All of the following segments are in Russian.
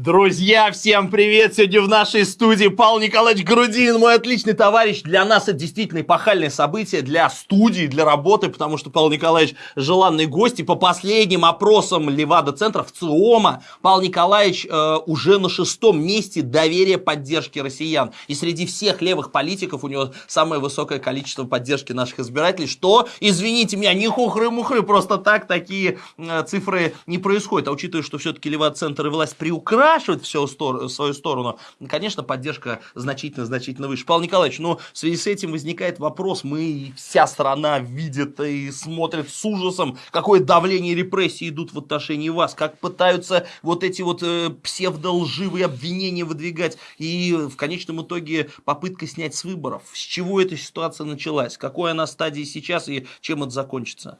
Друзья, всем привет! Сегодня в нашей студии Павел Николаевич Грудин, мой отличный товарищ. Для нас это действительно эпохальное событие, для студии, для работы, потому что Павел Николаевич желанный гость. И по последним опросам Левада-центра в ЦИОМа Павел Николаевич э, уже на шестом месте доверия поддержки россиян. И среди всех левых политиков у него самое высокое количество поддержки наших избирателей, что, извините меня, не хухры-мухры, просто так такие э, цифры не происходят. А учитывая, что все-таки Левада-центр и власть приукрашивают, выкрашивать все свою сторону, конечно, поддержка значительно-значительно выше. Павел Николаевич, но ну, в связи с этим возникает вопрос, мы, вся страна видит и смотрит с ужасом, какое давление и репрессии идут в отношении вас, как пытаются вот эти вот э, псевдолживые обвинения выдвигать, и в конечном итоге попытка снять с выборов. С чего эта ситуация началась, какой она стадии сейчас и чем это закончится?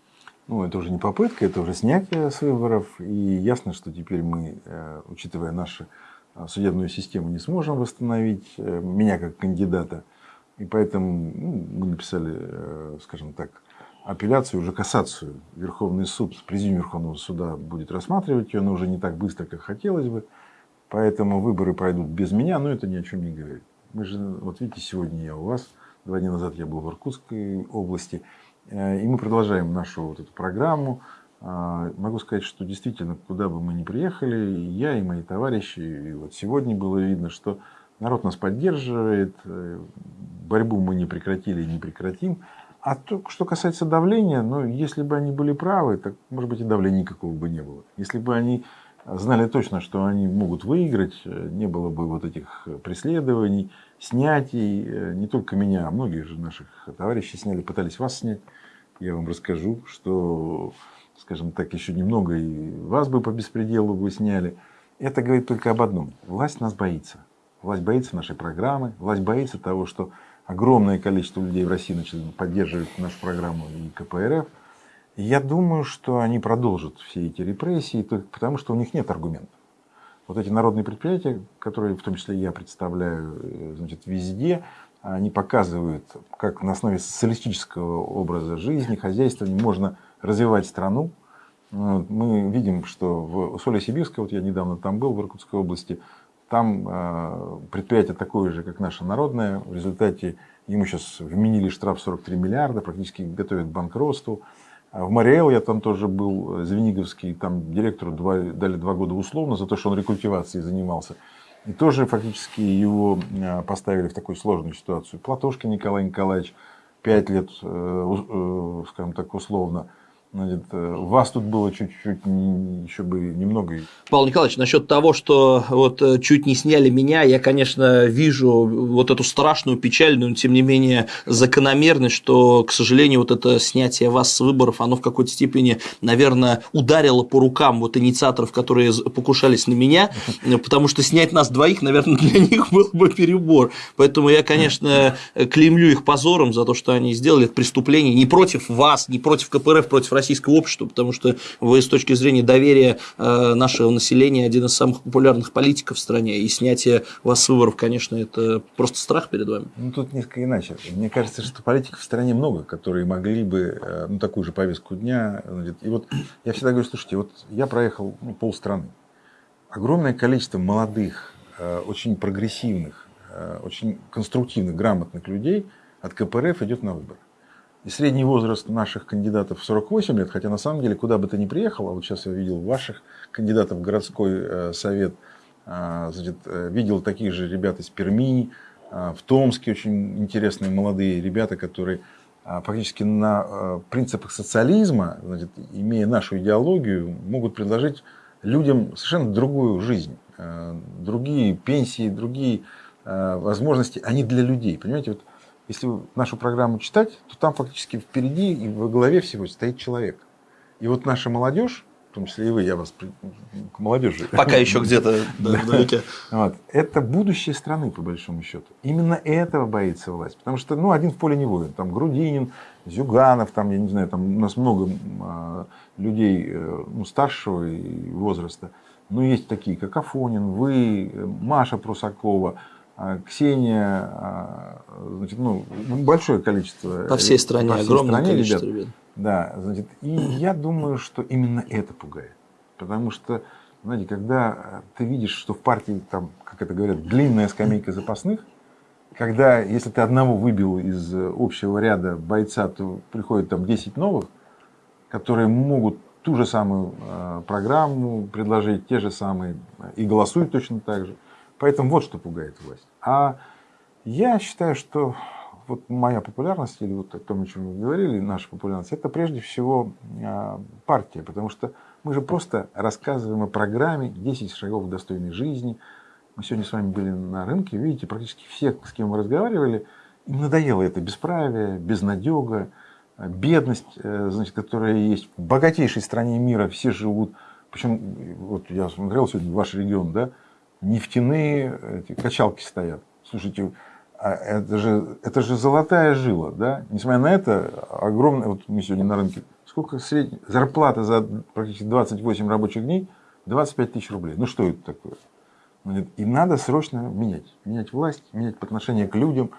Ну, это уже не попытка, это уже снятие с выборов. И ясно, что теперь мы, э, учитывая нашу э, судебную систему, не сможем восстановить э, меня как кандидата. И поэтому ну, мы написали, скажем так, апелляцию, уже кассацию. Верховный суд, президиум Верховного суда будет рассматривать ее, но уже не так быстро, как хотелось бы. Поэтому выборы пройдут без меня, но это ни о чем не говорит. Мы же, вот видите, сегодня я у вас, два дня назад я был в Иркутской области. Э, и мы продолжаем нашу вот эту программу. А, могу сказать, что действительно, куда бы мы ни приехали, я и мои товарищи, и вот сегодня было видно, что народ нас поддерживает, э, борьбу мы не прекратили и не прекратим. А то, что касается давления, ну, если бы они были правы, так, может быть, и давления никакого бы не было. Если бы они знали точно, что они могут выиграть, э, не было бы вот этих преследований, снятий, не только меня, а многих же наших товарищей сняли, пытались вас снять я вам расскажу, что, скажем так, еще немного и вас бы по беспределу бы сняли. Это говорит только об одном. Власть нас боится. Власть боится нашей программы, власть боится того, что огромное количество людей в России начали поддерживать нашу программу и КПРФ. И я думаю, что они продолжат все эти репрессии, потому что у них нет аргументов. Вот эти народные предприятия, которые в том числе я представляю э, значит, везде, они показывают, как на основе социалистического образа жизни, хозяйствования можно развивать страну. Мы видим, что в Усолье-Сибирской, вот я недавно там был, в Иркутской области, там а, предприятие такое же, как наше народное. В результате ему сейчас вменили штраф 43 миллиарда, практически готовят к банкротству. А в Мариэл я там тоже был, Звениговский, там директору два, дали два года условно за то, что он рекультивацией занимался. И тоже фактически его а, поставили в такую сложную ситуацию. Платошка Николай Николаевич, пять лет, э, э, скажем так, условно, Значит, э, вас тут было чуть-чуть, еще бы немного. Павел Николаевич, насчет того, что вот э, чуть не сняли меня, я, конечно, вижу вот эту страшную, печальную, но тем не менее закономерность, что, к сожалению, вот это снятие вас с выборов, оно в какой-то степени, наверное, ударило по рукам вот инициаторов, которые покушались на меня, потому что снять нас двоих, наверное, для них был бы перебор. Поэтому я, конечно, клеймлю их позором за то, что они сделали это преступление не против вас, не против КПРФ, против российского общества, потому что вы с точки зрения доверия э, нашего населения один из самых популярных политиков в стране, и снятие вас с выборов, конечно, это просто страх перед вами. Ну, тут несколько иначе. Мне кажется, что политиков в стране много, которые могли бы, э, ну, такую же повестку дня. И вот я всегда говорю, слушайте, вот я проехал ну, полстраны. Огромное количество молодых, э, очень прогрессивных, очень конструктивных, грамотных людей от КПРФ идет на выборы. Средний возраст наших кандидатов 48 лет, хотя на самом деле куда бы ты ни приехал, а вот сейчас я видел ваших кандидатов в городской э, совет, а, значит, э, видел таких же ребят из Перми, а, в Томске очень интересные молодые ребята, которые а, фактически на э, принципах социализма, значит, имея нашу идеологию, могут предложить людям совершенно другую жизнь, другие пенсии, другие возможности, они для людей. Понимаете, вот если нашу программу читать, то там фактически впереди и во главе всего стоит человек. И вот наша молодежь, в том числе и вы, я вас к молодежи. Пока еще где-то. Вот. Это будущее страны, по большому счету. Именно этого боится власть. Потому что ну, один в поле не воин. Там Грудинин, Зюганов, там, я не знаю, там у нас много а, людей э, ну, старшего возраста. Но есть такие, как Афонин, вы, Маша Прусакова, Ксения, а, значит, ну, большое количество. По всей стране, по всей огромное стране, количество ребят. Да, значит, и я думаю, что именно это пугает. Потому что Знаете, когда ты видишь, что в партии, там, как это говорят, длинная скамейка запасных, когда, если ты одного выбил из общего ряда бойца, то приходит там 10 новых, которые могут ту же самую э, программу предложить, те же самые, и голосуют точно так же. Поэтому вот что пугает власть. А я считаю, что вот моя популярность, или вот о том, о чем вы говорили, наша популярность, это прежде всего э, партия, потому что мы же просто рассказываем о программе 10 шагов достойной жизни. Мы сегодня с вами были на рынке, видите, практически все, с кем мы разговаривали, им надоело это бесправие, безнадега, бедность, э, значит, которая есть в богатейшей стране мира, все живут, причем, вот я смотрел сегодня ваш регион, да, нефтяные эти, качалки стоят. Слушайте, а это же, это же золотая жила, да? Несмотря на это, огромная, вот мы сегодня на рынке, сколько средняя зарплата за практически 28 рабочих дней, 25 тысяч рублей. Ну что это такое? И надо срочно менять. Менять власть, менять отношение к людям.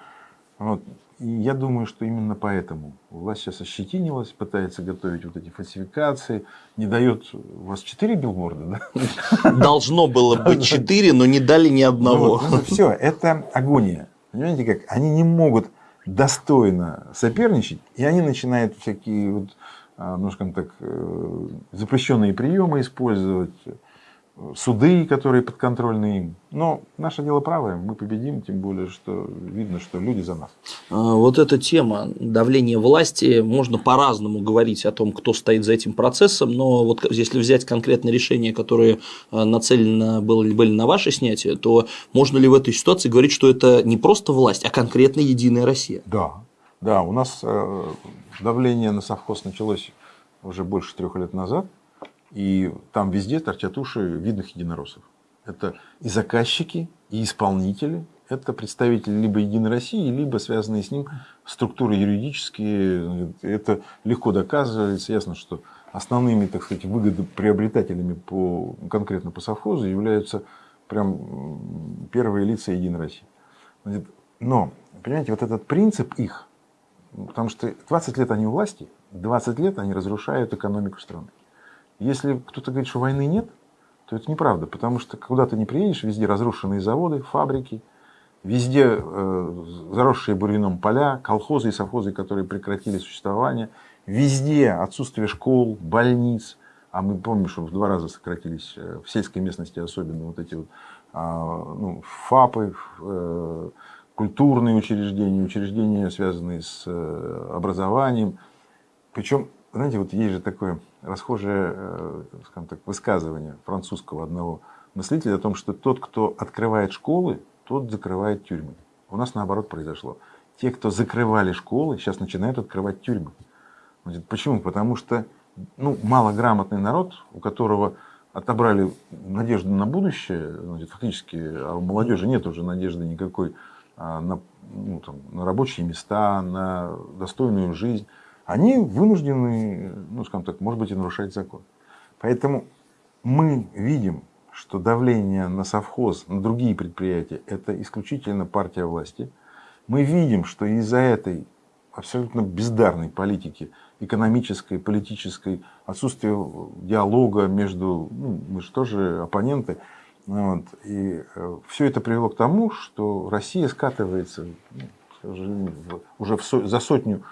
Вот. И я думаю, что именно поэтому власть сейчас ощетинилась, пытается готовить вот эти фальсификации, не дает... У вас четыре билборда, да? Должно было быть четыре, но не дали ни одного. Ну, ну, все, это агония. Понимаете как? Они не могут достойно соперничать, и они начинают всякие, вот, а, ну, скажем так, э, запрещенные приемы использовать, суды, которые подконтрольны им. Но наше дело правое, мы победим, тем более, что видно, что люди за нас. А, вот эта тема давления власти, можно по-разному говорить о том, кто стоит за этим процессом, но вот если взять конкретные решения, которые а, нацелены были, были на ваше снятие, то можно ли в этой ситуации говорить, что это не просто власть, а конкретно Единая Россия? Да, да, у нас э, давление на совхоз началось уже больше трех лет назад – и там везде торчат уши видных единороссов. Это и заказчики, и исполнители. Это представители либо Единой России, либо связанные с ним структуры юридические. Это легко доказывается. Ясно, что основными, так сказать, выгодоприобретателями по, конкретно по совхозу являются прям первые лица Единой России. Но, понимаете, вот этот принцип их, потому что 20 лет они у власти, 20 лет они разрушают экономику страны. Если кто-то говорит, что войны нет, то это неправда, потому что куда ты не приедешь, везде разрушенные заводы, фабрики, везде э, заросшие бурьяном поля, колхозы и совхозы, которые прекратили существование, везде отсутствие школ, больниц, а мы помним, что в два раза сократились э, в сельской местности особенно вот эти вот, а, ну, ФАПы, э, культурные учреждения, учреждения, связанные с э, образованием. Причем, знаете, вот есть же такое расхожее э, скажем так, высказывание французского одного мыслителя о том, что тот, кто открывает школы, тот закрывает тюрьмы. У нас наоборот произошло. Те, кто закрывали школы, сейчас начинают открывать тюрьмы. Значит, почему? Потому что ну, малограмотный народ, у которого отобрали надежду на будущее, значит, фактически а у молодежи нет уже надежды никакой а, на, ну, там, на рабочие места, на достойную жизнь они вынуждены, ну, скажем так, может быть, и нарушать закон. Поэтому мы видим, что давление на совхоз, на другие предприятия – это исключительно партия власти. Мы видим, что из-за этой абсолютно бездарной политики, экономической, политической, отсутствия диалога между, ну, мы же тоже оппоненты, вот, и э, все это привело к тому, что Россия скатывается ну, уже в, за сотню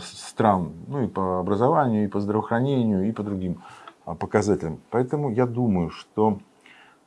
стран, ну и по образованию, и по здравоохранению, и по другим а, показателям. Поэтому я думаю, что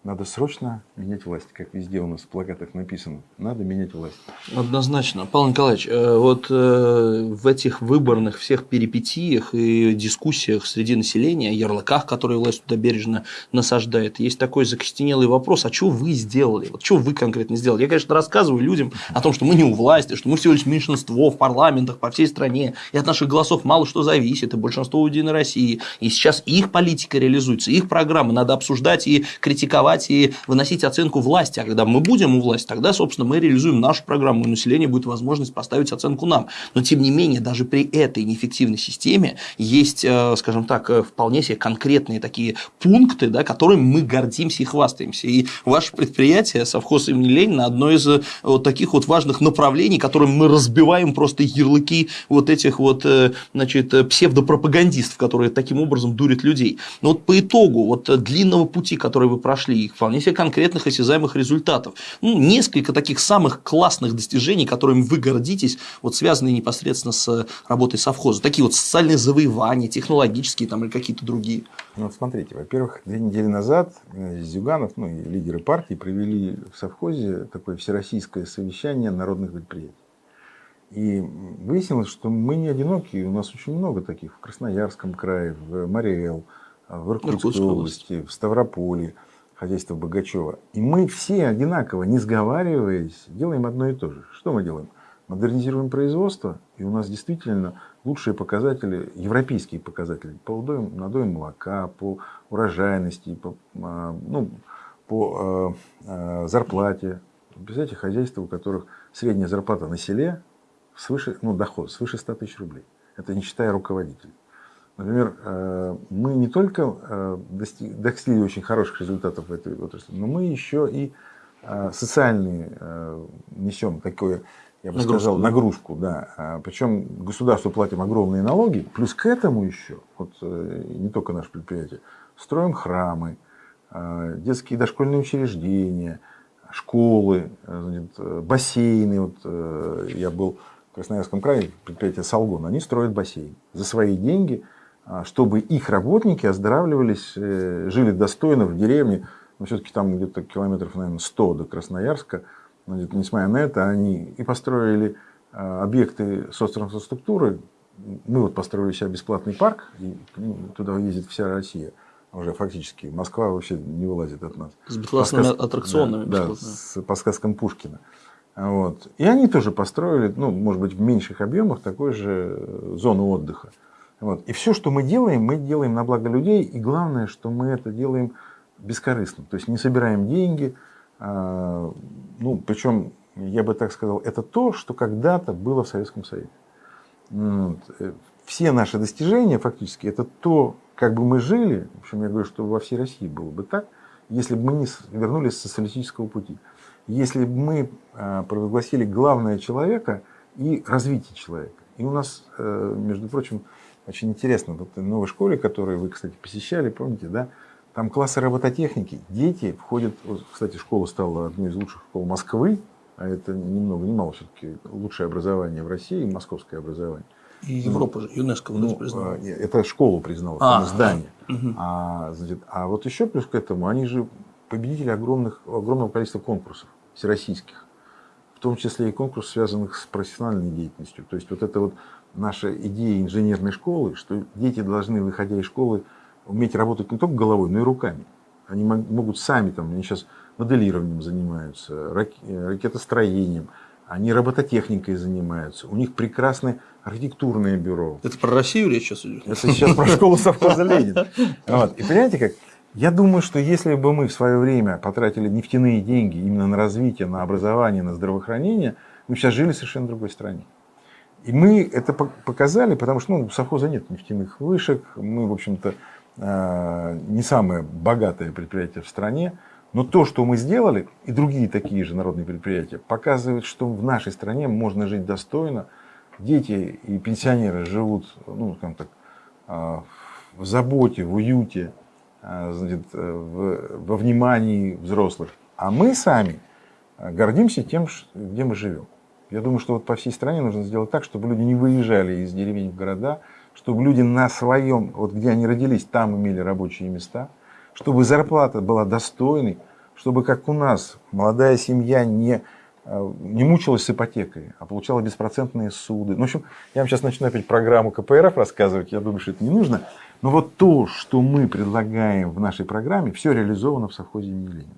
надо срочно менять власть, как везде у нас в плакатах написано. Надо менять власть. Однозначно. Павел Николаевич, э, вот э, в этих выборных всех перипетиях и дискуссиях среди населения, о ярлыках, которые власть туда бережно насаждает, есть такой закостенелый вопрос, а что вы сделали? Вот что вы конкретно сделали? Я, конечно, рассказываю людям о том, что мы не у власти, что мы всего лишь меньшинство в парламентах по всей стране, и от наших голосов мало что зависит, и большинство у Единой России. И сейчас их политика реализуется, их программы надо обсуждать и критиковать критиковать и выносить оценку власти. А когда мы будем у власти, тогда, собственно, мы реализуем нашу программу, и население будет возможность поставить оценку нам. Но, тем не менее, даже при этой неэффективной системе есть, э, скажем так, э, вполне себе конкретные такие пункты, да, которыми мы гордимся и хвастаемся. И ваше предприятие, совхоз имени Ленина, одно из э, вот таких вот важных направлений, которым мы разбиваем просто ярлыки вот этих вот значит, псевдопропагандистов, которые таким образом дурят людей. Но вот по итогу вот длинного пути, который вы прошли, вполне себе конкретных осязаемых результатов, ну, несколько таких самых классных достижений, которыми вы гордитесь, вот связанные непосредственно с работой совхоза, такие вот социальные завоевания, технологические там или какие-то другие. Ну, вот смотрите, во-первых, две недели назад э, Зюганов, ну, и лидеры партии провели в совхозе такое всероссийское совещание народных предприятий. И выяснилось, что мы не одиноки, у нас очень много таких в Красноярском крае, в Мариэл, в Иркутской, Иркутской области, в Ставрополе, хозяйство Богачева. И мы все одинаково, не сговариваясь, делаем одно и то же. Что мы делаем? Модернизируем производство, и у нас действительно лучшие показатели, европейские показатели по надоям молока, по урожайности, по, а, ну, по э, зарплате. Представляете, хозяйства, у которых средняя зарплата на селе свыше, ну, доход свыше 100 тысяч рублей. Это не считая руководителей. Например, э, мы не только э, достигли очень хороших результатов в этой отрасли, но мы еще и э, социальные несем такое, я бы нагрузку. сказал, нагрузку. Да. А Причем государству платим огромные налоги, плюс к этому еще, вот не только наше предприятие, строим храмы, детские дошкольные учреждения, школы, бассейны. Вот я был в Красноярском крае, предприятие Салгон, они строят бассейн за свои деньги, чтобы их работники оздоравливались, э, жили достойно в деревне. Но все-таки там где-то километров, наверное, 100 до Красноярска. Но, несмотря на это, они и построили а, объекты социнфраструктуры. Мы вот построили себе бесплатный парк, и ну, туда ездит вся Россия уже фактически. Москва вообще не вылазит от нас. С бесплатными сказ... аттракционами. Да, да с, по сказкам Пушкина. Вот. И они тоже построили, ну, может быть, в меньших объемах, такой же э, зону отдыха. Вот. И все, что мы делаем, мы делаем на благо людей. И главное, что мы это делаем бескорыстно. То есть не собираем деньги. А, ну, причем, я бы так сказал, это то, что когда-то было в Советском Союзе. Вот. Э, все наши достижения, фактически, это то, как бы мы жили. В общем, я говорю, что во всей России было бы так, если бы мы не вернулись с социалистического пути. Если бы мы а, провозгласили главное человека и развитие человека. И у нас, э, между прочим, очень интересно, вот в новой школе, которую вы, кстати, посещали, помните, да, там классы робототехники, дети входят, кстати, школа стала одной из лучших школ Москвы, а это ни много ни мало все-таки лучшее образование в России, московское образование. И Европа же, ЮНЕСКО ну, признала. Это школу признала, а, здание. Угу. А, значит, а вот еще плюс к этому, они же победители огромных, огромного количества конкурсов всероссийских, в том числе и конкурсов, связанных с профессиональной деятельностью. То есть вот это вот наша идея инженерной школы, что дети должны, выходя из школы, уметь работать не только головой, но и руками. Они могут сами, там, они сейчас моделированием занимаются, ракетостроением, они робототехникой занимаются, у них прекрасное архитектурное бюро. Это про Россию речь сейчас идет? Это сейчас про школу совхоза Ленин. Вот. И понимаете как? Я думаю, что если бы мы в свое время потратили нефтяные деньги именно на развитие, на образование, на здравоохранение, мы сейчас жили в совершенно другой стране. И мы это показали, потому что ну, у совхоза нет нефтяных вышек, мы, в общем-то, э, не самое богатое предприятие в стране, но то, что мы сделали, и другие такие же народные предприятия, показывает, что в нашей стране можно жить достойно. Дети и пенсионеры живут, ну, скажем так, э, в заботе, в уюте, э, значит, во внимании взрослых. А мы сами гордимся тем, где мы живем. Я думаю, что вот по всей стране нужно сделать так, чтобы люди не выезжали из деревень в города, чтобы люди на своем, вот где они родились, там имели рабочие места, чтобы зарплата была достойной, чтобы, как у нас, молодая семья не, э, не мучилась с ипотекой, а получала беспроцентные суды. Ну, в общем, я вам сейчас начну опять программу КПРФ рассказывать, я думаю, что это не нужно. Но вот то, что мы предлагаем в нашей программе, все реализовано в совхозе имени Ленина.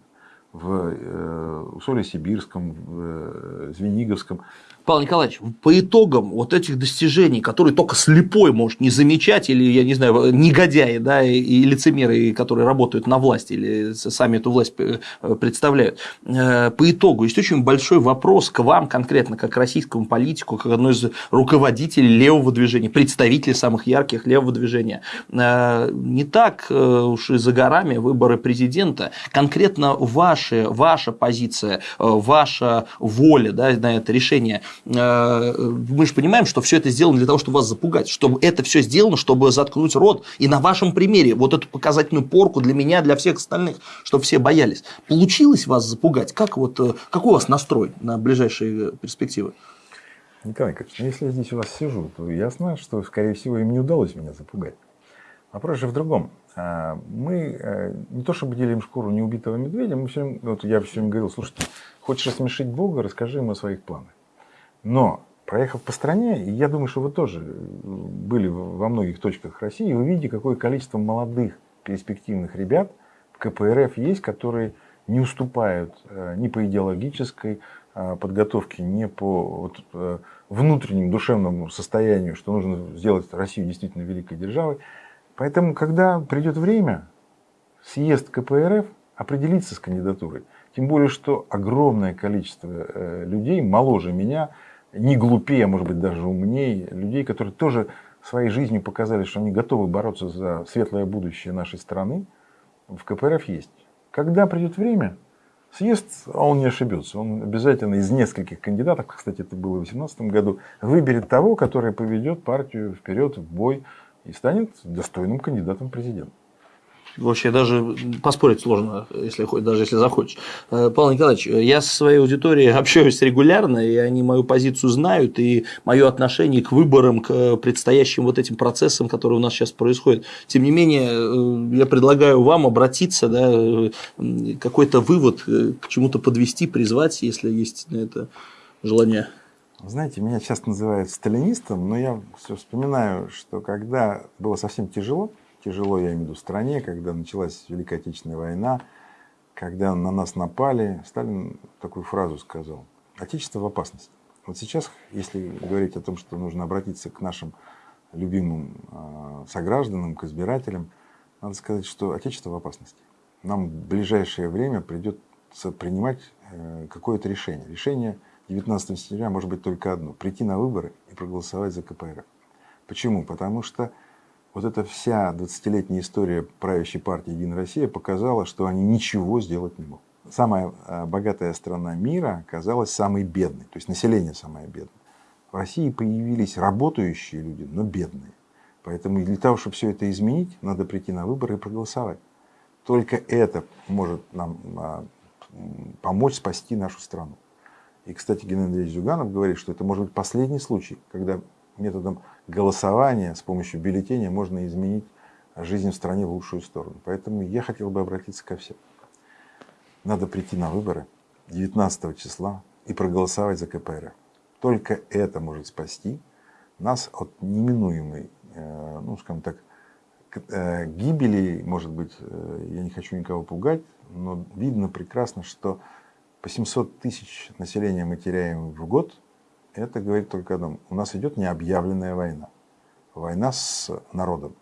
В э, Усоле-Сибирском, в э, Звениговском. Павел Николаевич, по итогам вот этих достижений, которые только слепой может не замечать, или, я не знаю, негодяи, да, и лицемеры, которые работают на власти, или сами эту власть э, представляют, по итогу есть очень большой вопрос к вам конкретно, как российскому политику, как одной из руководителей левого движения, представителей самых ярких левого движения. Не так уж и за горами выборы президента, конкретно ваши, ваша позиция, ваша воля да, на это решение – Э, мы же понимаем, что все это сделано для того, чтобы вас запугать, чтобы это все сделано, чтобы заткнуть рот. И на вашем примере вот эту показательную порку для меня, для всех остальных, чтобы все боялись. Получилось вас запугать? Как вот, э, какой у вас настрой на ближайшие перспективы? Николай Николаевич, ну если я здесь у вас сижу, то ясно, что, скорее всего, им не удалось меня запугать. Вопрос же в другом. А, мы э, не то чтобы делим шкуру неубитого медведя, мы все, вот я все время говорил, слушайте, хочешь рассмешить Бога, расскажи ему о своих планах. Но проехав по стране, я думаю, что вы тоже были во многих точках России, вы видите, какое количество молодых перспективных ребят в КПРФ есть, которые не уступают э, ни по идеологической э, подготовке, ни по вот, э, внутреннему душевному состоянию, что нужно сделать Россию действительно великой державой. Поэтому, когда придет время, съезд КПРФ определиться с кандидатурой. Тем более, что огромное количество людей, моложе меня, не глупее, а может быть даже умнее, людей, которые тоже своей жизнью показали, что они готовы бороться за светлое будущее нашей страны, в КПРФ есть. Когда придет время, съезд, а он не ошибется, он обязательно из нескольких кандидатов, кстати, это было в 2018 году, выберет того, который поведет партию вперед, в бой и станет достойным кандидатом президента. Вообще даже поспорить сложно, если, даже если захочешь. Э, Павел Николаевич, я со своей аудиторией общаюсь регулярно, и они мою позицию знают, и мое отношение к выборам, к предстоящим вот этим процессам, которые у нас сейчас происходят. Тем не менее, э, я предлагаю вам обратиться, да, э, какой-то вывод к чему-то подвести, призвать, если есть на это желание. Знаете, меня часто называют сталинистом, но я все вспоминаю, что когда было совсем тяжело, тяжело, я имею в виду, стране, когда началась Великая Отечественная война, когда на нас напали, Сталин такую фразу сказал. Отечество в опасности. Вот сейчас, если говорить о том, что нужно обратиться к нашим любимым а, согражданам, к избирателям, надо сказать, что Отечество в опасности. Нам в ближайшее время придется принимать э, какое-то решение. Решение 19 сентября может быть только одно. Прийти на выборы и проголосовать за КПРФ. Почему? Потому что вот эта вся 20-летняя история правящей партии «Единая Россия» показала, что они ничего сделать не могут. Самая э, богатая страна мира оказалась самой бедной, то есть население самое бедное. В России появились работающие люди, но бедные. Поэтому для того, чтобы все это изменить, надо прийти на выборы и проголосовать. Только это может нам а, помочь спасти нашу страну. И, кстати, Геннадий Зюганов говорит, что это может быть последний случай, когда методом голосования с помощью бюллетеня можно изменить жизнь в стране в лучшую сторону. Поэтому я хотел бы обратиться ко всем. Надо прийти на выборы 19 числа и проголосовать за КПРФ. Только это может спасти нас от неминуемой, э, ну, скажем так, э, гибели, может быть, э, я не хочу никого пугать, но видно прекрасно, что по 700 тысяч населения мы теряем в год – это говорит только о одном. У нас идет необъявленная война. Война с народом.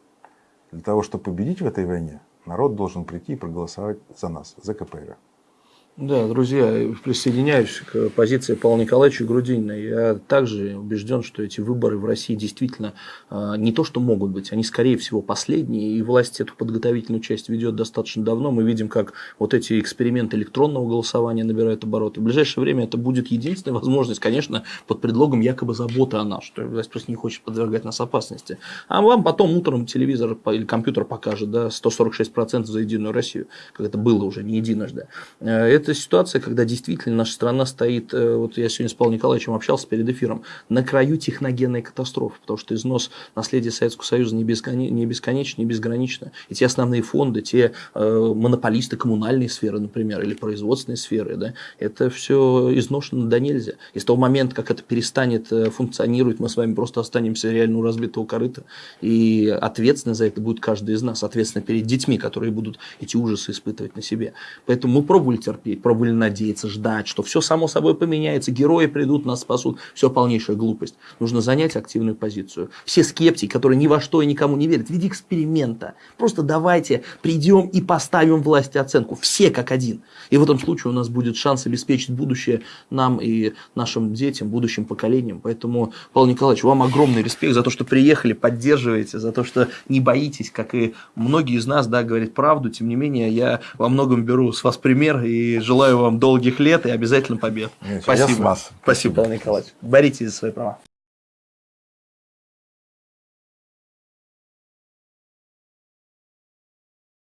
Для того, чтобы победить в этой войне, народ должен прийти и проголосовать за нас, за КПРФ. Да, друзья, присоединяюсь к позиции Павла Николаевича Грудинина. Я также убежден, что эти выборы в России действительно а, не то, что могут быть, они, скорее всего, последние. И власть эту подготовительную часть ведет достаточно давно. Мы видим, как вот эти эксперименты электронного голосования набирают обороты. В ближайшее время это будет единственная возможность, конечно, под предлогом якобы заботы о нас, что власть просто не хочет подвергать нас опасности. А вам потом утром телевизор или компьютер покажет да, 146% за Единую Россию, как это было уже не единожды. Э, это ситуация, когда действительно наша страна стоит, э, вот я сегодня с Павлом Николаевичем общался перед эфиром, на краю техногенной катастрофы, потому что износ наследия Советского Союза не, бесконечен, не бесконечен, не безгранично. И те основные фонды, те э, монополисты коммунальной сферы, например, или производственной сферы, да, это все изношено до нельзя. И с того момента, как это перестанет э, функционировать, мы с вами просто останемся реально у разбитого корыта. И ответственность за это будет каждый из нас, ответственно перед детьми, которые будут эти ужасы испытывать на себе. Поэтому мы пробовали терпеть верить, пробовали надеяться, ждать, что все само собой поменяется, герои придут, нас спасут. Все полнейшая глупость. Нужно занять активную позицию. Все скептики, которые ни во что и никому не верят, в виде эксперимента. Просто давайте придем и поставим власти оценку. Все как один. И в этом случае у нас будет шанс обеспечить будущее нам и нашим детям, будущим поколениям. Поэтому, Павел Николаевич, вам огромный респект за то, что приехали, поддерживаете, за то, что не боитесь, как и многие из нас, да, говорят правду. Тем не менее, я во многом беру с вас пример и желаю вам долгих лет и обязательно побед. Спасибо. Спасибо, Николаевич. Боритесь за свои права.